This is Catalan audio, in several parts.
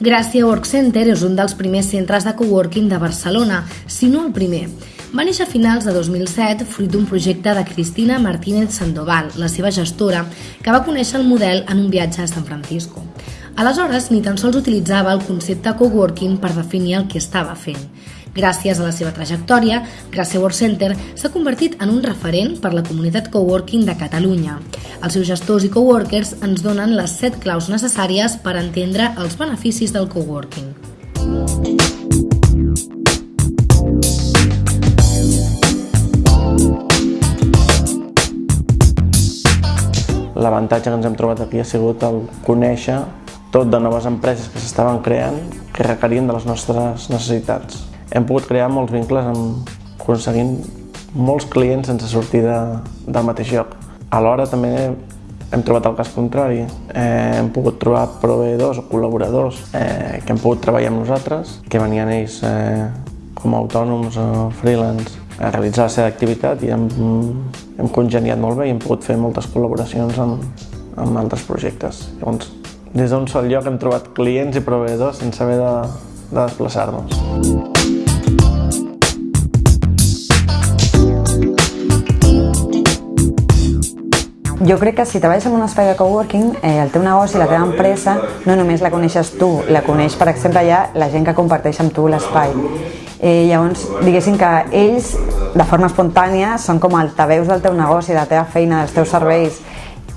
Gràcia Work Center és un dels primers centres de coworking de Barcelona, si no el primer. Va néixer a finals de 2007 fruit d'un projecte de Cristina Martínez Sandoval, la seva gestora, que va conèixer el model en un viatge a San Francisco. Aleshores, ni tan sols utilitzava el concepte coworking per definir el que estava fent. Gràcies a la seva trajectòria, Gràcia Work Center s'ha convertit en un referent per la comunitat coworking de Catalunya. Els seus gestors i coworkers ens donen les set claus necessàries per entendre els beneficis del coworking. L'avantatge que ens hem trobat aquí ha sigut el conèixer tot de noves empreses que s'estaven creant que requerien de les nostres necessitats. Hem pogut crear molts vincles amb, aconseguint molts clients sense sortir de, del mateix lloc. Alhora també hem trobat el cas contrari. Eh, hem pogut trobar proveïdors o col·laboradors eh, que hem pogut treballar amb nosaltres, que venien ells eh, com a autònoms o freelance a realitzar la seva activitat i hem, hem congeniat molt bé i hem pogut fer moltes col·laboracions amb, amb altres projectes. Llavors, des d'un sol lloc hem trobat clients i proveïdors sense haver de, de desplaçar-nos. Jo crec que si treballes en un espai de coworking, eh, el teu negoci, la teva empresa, no només la coneixes tu, la coneix, per exemple, ja la gent que comparteix amb tu l'espai. Eh, llavors, diguéssim que ells, de forma espontània, són com altaveus del teu negoci, de la teva feina, dels teus serveis,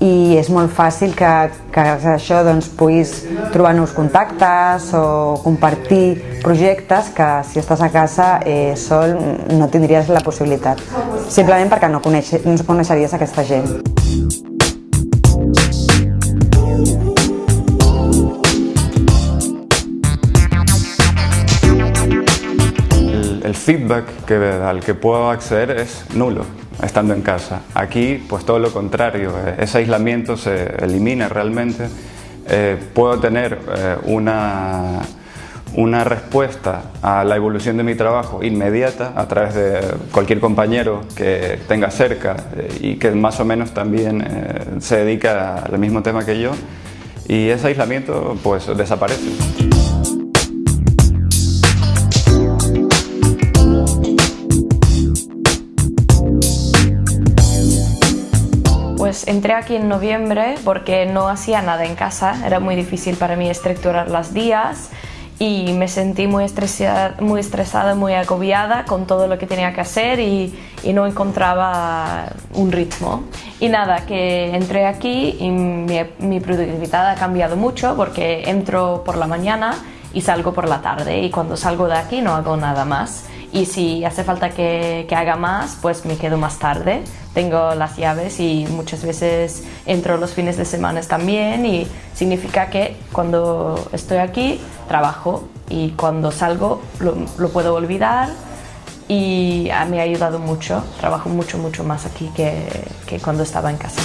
i és molt fàcil que, que això doncs, puguis trobar nous contactes o compartir projectes que si estàs a casa eh, sol no tindries la possibilitat, simplement perquè no, coneix, no coneixeries aquesta gent. El feedback que, al que puedo acceder es nulo estando en casa. Aquí, pues todo lo contrario, eh, ese aislamiento se elimina realmente. Eh, puedo tener eh, una, una respuesta a la evolución de mi trabajo inmediata a través de cualquier compañero que tenga cerca y que más o menos también se dedica al mismo tema que yo y ese aislamiento pues desaparece. Pues entré aquí en noviembre porque no hacía nada en casa, era muy difícil para mí estructurar los días y me sentí muy estresada, muy, estresada, muy agobiada con todo lo que tenía que hacer y, y, no encontraba un ritmo. Y nada, que entré aquí y mi, mi productividad ha cambiado mucho porque entro por la mañana y salgo por la tarde y cuando salgo de aquí no hago nada más y si hace falta que, que, haga más, pues me quedo más tarde. Tengo las llaves y muchas veces entro los fines de semana también y significa que cuando estoy aquí trabajo y cuando salgo lo, lo puedo olvidar y me ha ayudado mucho. Trabajo mucho, mucho más aquí que, que cuando estaba en casa.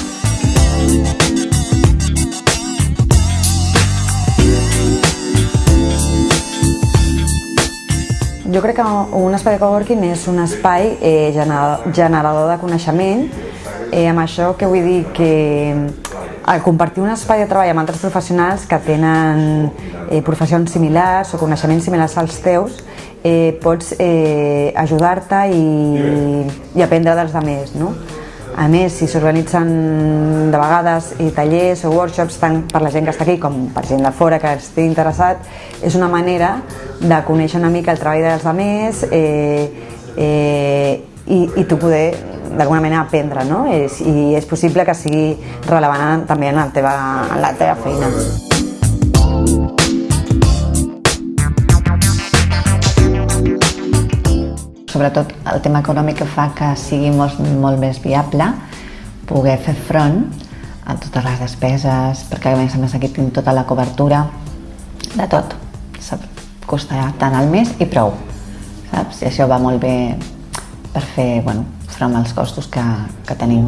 Jo crec que un espai de coworking és un espai eh, generador de coneixement. Eh, amb això que vull dir que compartir un espai de treball amb altres professionals que tenen eh, professions similars o coneixements similars als teus, eh, pots eh, ajudar-te i, i aprendre dels altres. No? A més, si s'organitzen de vegades i tallers o workshops tant per la gent que està aquí com per gent de fora que estigui interessat, és una manera de conèixer una mica el treball dels altres eh, eh, i, i tu poder d'alguna manera aprendre, no? És, I és possible que sigui relevant també en la teva, en la teva feina. Sobretot el tema econòmic que fa que sigui molt, molt més viable poder fer front a totes les despeses, perquè a més a més aquí tinc tota la cobertura de tot. Costa tant al mes i prou, saps? I això va molt bé per fer bueno, front als costos que, que tenim.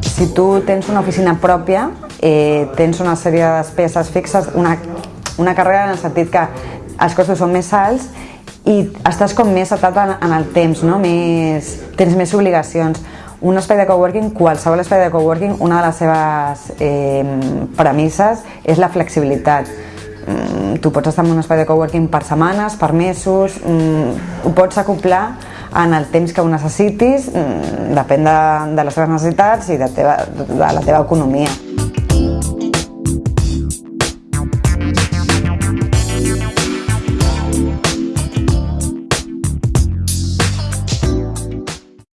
Si tu tens una oficina pròpia, eh, tens una sèrie de despeses fixes, una, una carrera en el sentit que els costos són més alts i estàs com més atat en, en el temps, no? més, tens més obligacions. Un espai de coworking, qualsevol espai de coworking, una de les seves eh, premisses és la flexibilitat. Mm, tu pots estar en un espai de coworking per setmanes, per mesos, mm, ho pots acoplar en el temps que ho necessitis, mm, depèn de, de les teves necessitats i de, teva, de la teva economia.